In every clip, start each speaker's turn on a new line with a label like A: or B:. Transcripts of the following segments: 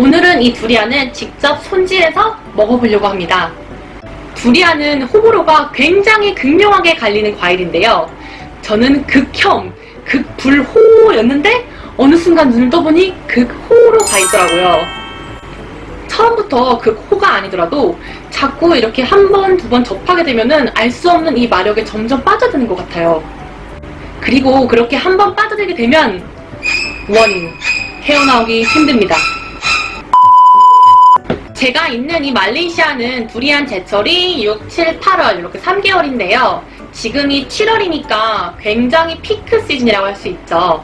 A: 오늘은 이 두리안을 직접 손질해서 먹어보려고 합니다. 두리안은 호불호가 굉장히 극명하게 갈리는 과일인데요. 저는 극혐, 극불호였는데 어느 순간 눈을 떠보니 극호로 가 있더라고요. 처음부터 극호가 아니더라도 자꾸 이렇게 한 번, 두 번 접하게 되면은 알수 없는 이 마력에 점점 빠져드는 것 같아요. 그리고 그렇게 한 번 빠져들게 되면 원, 헤어나오기 힘듭니다. 제가 있는 이 말레이시아는 두리안 제철이 6, 7, 8월 이렇게 3개월인데요. 지금이 7월이니까 굉장히 피크 시즌이라고 할 수 있죠.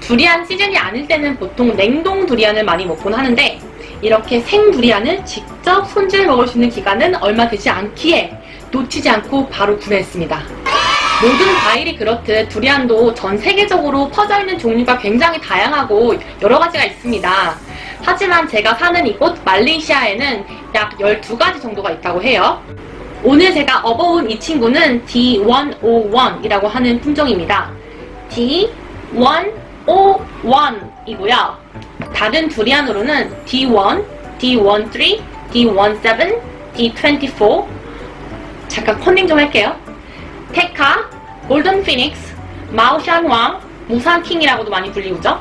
A: 두리안 시즌이 아닐 때는 보통 냉동 두리안을 많이 먹곤 하는데 이렇게 생 두리안을 직접 손질 먹을 수 있는 기간은 얼마 되지 않기에 놓치지 않고 바로 구매했습니다. 모든 과일이 그렇듯 두리안도 전 세계적으로 퍼져 있는 종류가 굉장히 다양하고 여러 가지가 있습니다. 하지만 제가 사는 이곳 말레이시아에는 약 12가지 정도가 있다고 해요. 오늘 제가 업어온 이 친구는 D101이라고 하는 품종입니다. D101이고요. 다른 두리안으로는 D1, D13, D17, D24 잠깐 컨닝 좀 할게요. 테카, Golden Phoenix, 마오샨왕, Musang King이라고도 많이 불리우죠.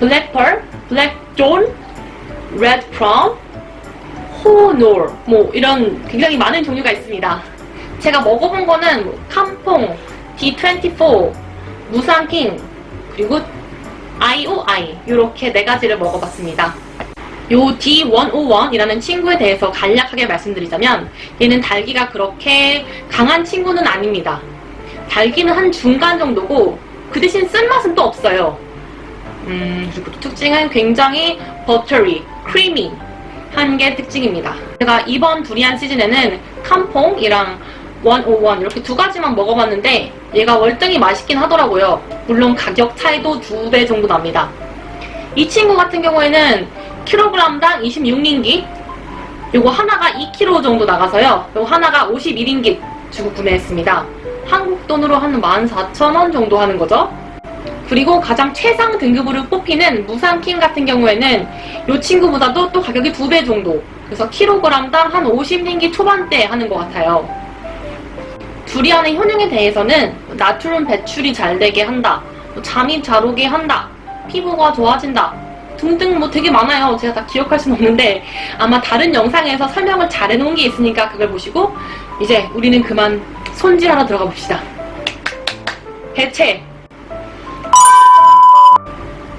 A: Black Pearl, Black Thorn, Red Prawn, 호로 뭐 이런 굉장히 많은 종류가 있습니다. 제가 먹어본 거는 뭐 캄퐁, D24, Musang King, 그리고 IOI 이렇게 네 가지를 먹어봤습니다. 요 D101이라는 친구에 대해서 간략하게 말씀드리자면 얘는 달기가 그렇게 강한 친구는 아닙니다. 달기는 한 중간 정도고 그 대신 쓴맛은 또 없어요. 음, 그리고 또 특징은 굉장히 버터리, 크리미 한 게 특징입니다. 제가 이번 두리안 시즌에는 캄퐁이랑 101 이렇게 두 가지만 먹어봤는데 얘가 월등히 맛있긴 하더라고요. 물론 가격 차이도 두 배 정도 납니다. 이 친구 같은 경우에는 킬로그램당 26링기 요거 하나가 2kg 정도 나가서요. 요거 하나가 51링기 주고 구매했습니다. 한국 돈으로 한 14,000원 정도 하는 거죠. 그리고 가장 최상 등급으로 뽑히는 무산킹 같은 경우에는 이 친구보다도 또 가격이 두 배 정도 그래서 킬로그램당 한 50링기 초반대 하는 것 같아요. 두리안의 효능에 대해서는 나트륨 배출이 잘 되게 한다, 뭐 잠이 잘 오게 한다, 피부가 좋아진다 등등 뭐 되게 많아요. 제가 다 기억할 수는 없는데 아마 다른 영상에서 설명을 잘 해놓은 게 있으니까 그걸 보시고 이제 우리는 그만 손질하러 들어가 봅시다. 대체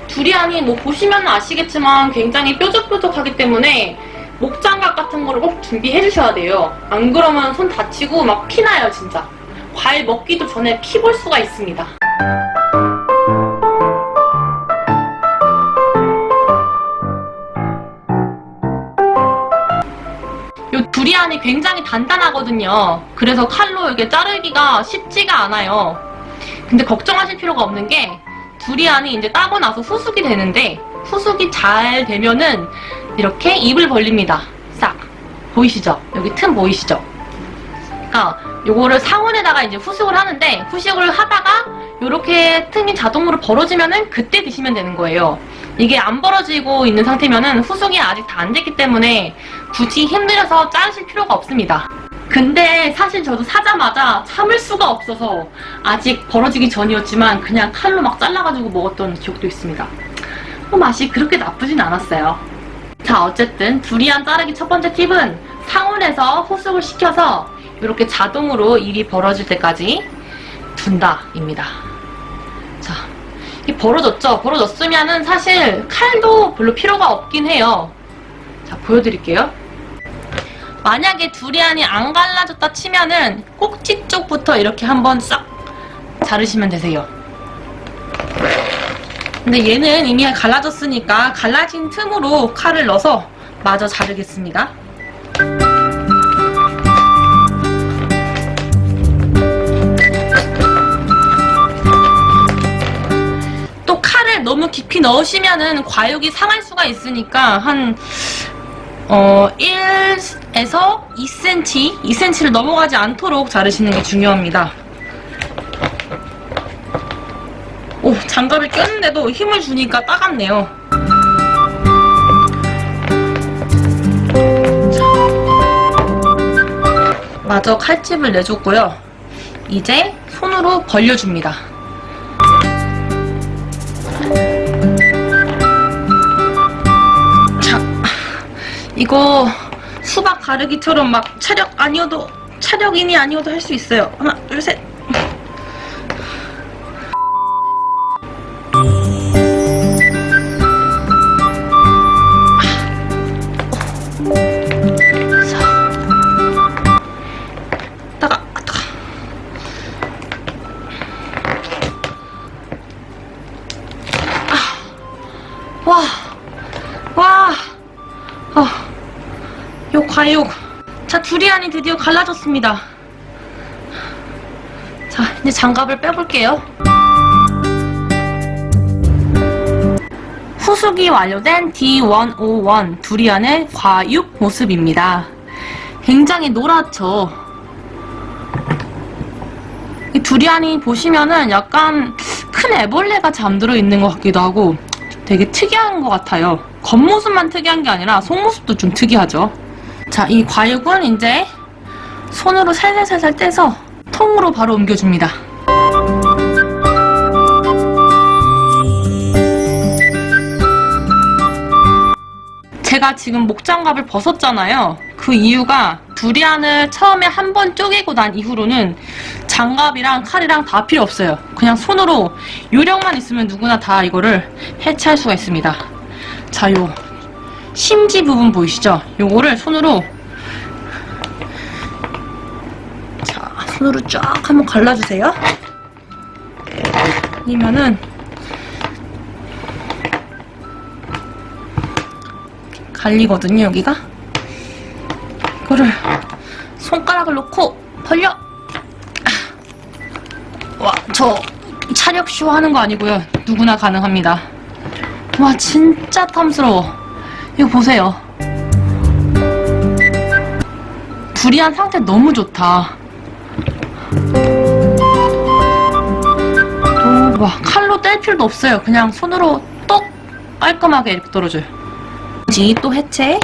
A: 두리안이 뭐 보시면 아시겠지만 굉장히 뾰족뾰족하기 때문에 목장갑 같은 거를 꼭 준비해 주셔야 돼요. 안 그러면 손 다치고 막 피나요 진짜. 과일 먹기도 전에 피 볼 수가 있습니다. 요 두리안이 굉장히 단단하거든요. 그래서 칼로 이렇게 자르기가 쉽지가 않아요. 근데 걱정하실 필요가 없는 게 두리안이 이제 따고 나서 후숙이 되는데 후숙이 잘 되면은 이렇게 입을 벌립니다. 싹. 보이시죠? 여기 틈 보이시죠? 그러니까 요거를 상온에다가 이제 후숙을 하는데 후숙을 하다가 이렇게 틈이 자동으로 벌어지면은 그때 드시면 되는 거예요. 이게 안 벌어지고 있는 상태면은 후숙이 아직 다 안 됐기 때문에 굳이 힘들어서 자르실 필요가 없습니다. 근데 사실 저도 사자마자 참을 수가 없어서 아직 벌어지기 전이었지만 그냥 칼로 막 잘라가지고 먹었던 기억도 있습니다. 뭐 맛이 그렇게 나쁘진 않았어요. 자 어쨌든 두리안 자르기 첫 번째 팁은 상온에서 후숙을 시켜서 이렇게 자동으로 일이 벌어질 때까지 둔다입니다. 벌어졌죠? 벌어졌으면은 사실 칼도 별로 필요가 없긴 해요. 자, 보여드릴게요. 만약에 두리안이 안 갈라졌다 치면은 꼭지 쪽부터 이렇게 한번 싹 자르시면 되세요. 근데 얘는 이미 갈라졌으니까 갈라진 틈으로 칼을 넣어서 마저 자르겠습니다. 너무 깊이 넣으시면은 과육이 상할 수가 있으니까 한 어, 1에서 2cm, 2cm를 넘어가지 않도록 자르시는 게 중요합니다. 오, 잘 장갑을 꼈는데도 힘을 주니까 따갑네요. 자. 마저 칼집을 내줬고요. 이제 손으로 벌려줍니다. 이거 수박 가르기처럼 막 차력 아니어도 차력인이 아니어도 할 수 있어요. 하나, 둘, 셋. 드디어 갈라졌습니다. 자, 이제 장갑을 빼볼게요. 후숙이 완료된 D101 두리안의 과육 모습입니다. 굉장히 노랗죠? 이 두리안이 보시면은 약간 큰 애벌레가 잠들어 있는 것 같기도 하고 되게 특이한 것 같아요. 겉모습만 특이한 게 아니라 속모습도 좀 특이하죠. 자, 이 과육은 이제 손으로 살살살살 떼서 통으로 바로 옮겨줍니다. 제가 지금 목장갑을 벗었잖아요. 그 이유가 두리안을 처음에 한 번 쪼개고 난 이후로는 장갑이랑 칼이랑 다 필요 없어요. 그냥 손으로 요령만 있으면 누구나 다 이거를 해체할 수가 있습니다. 자, 요 심지 부분 보이시죠? 요거를 손으로 손으로 쫙 한번 갈라주세요. 아니면은 갈리거든요, 여기가. 이거를 손가락을 놓고 벌려. 아. 와, 저 차력쇼 하는 거 아니고요. 누구나 가능합니다. 와, 진짜 탐스러워. 이거 보세요. 두리안 상태 너무 좋다. 또, 와, 칼로 뗄 필요도 없어요. 그냥 손으로 똑 깔끔하게 이렇게 떨어져요. 지 또 해체.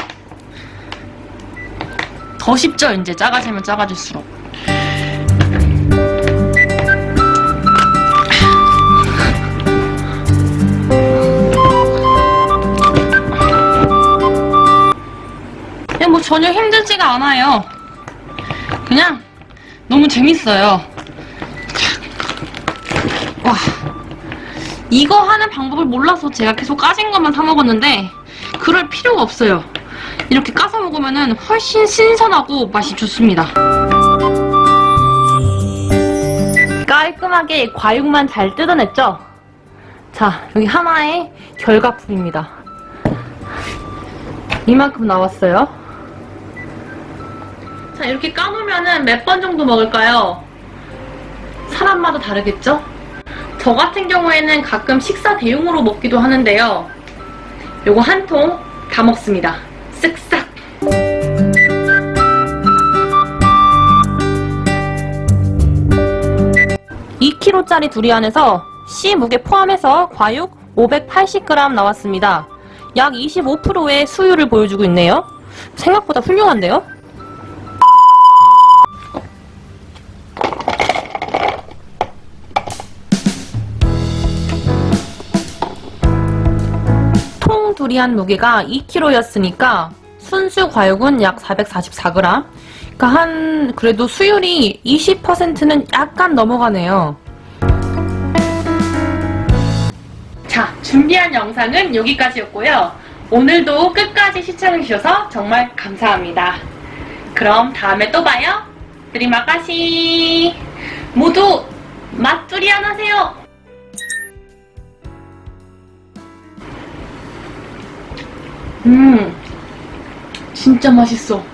A: 더 쉽죠, 이제 작아지면 작아질수록. 그냥 뭐 전혀 힘들지가 않아요. 그냥 너무 재밌어요. 와. 이거 하는 방법을 몰라서 제가 계속 까진 것만 사 먹었는데 그럴 필요가 없어요. 이렇게 까서 먹으면 훨씬 신선하고 맛이 좋습니다. 깔끔하게 과육만 잘 뜯어냈죠? 자, 여기 하나의 결과품입니다. 이만큼 나왔어요. 자, 이렇게 까놓으면 몇 번 정도 먹을까요? 사람마다 다르겠죠? 저 같은 경우에는 가끔 식사 대용으로 먹기도 하는데요. 요거 한 통 다 먹습니다. 쓱싹. (2 k g 짜리 두리안에서 씨 무게 포함해서 과육 580g 나왔습니다. 약 25%의 수율을 보여주고 있네요. 생각보다 훌륭한데요? 통 두리안 무게가 2kg였으니까 순수 과육은 약 444g. 그러니까 한 그래도 수율이 20%는 약간 넘어가네요. 자, 준비한 영상은 여기까지였고요. 오늘도 끝까지 시청해주셔서 정말 감사합니다. 그럼 다음에 또 봐요. 드리마가시 모두 맛두리안 하세요. 음, 진짜 맛있어.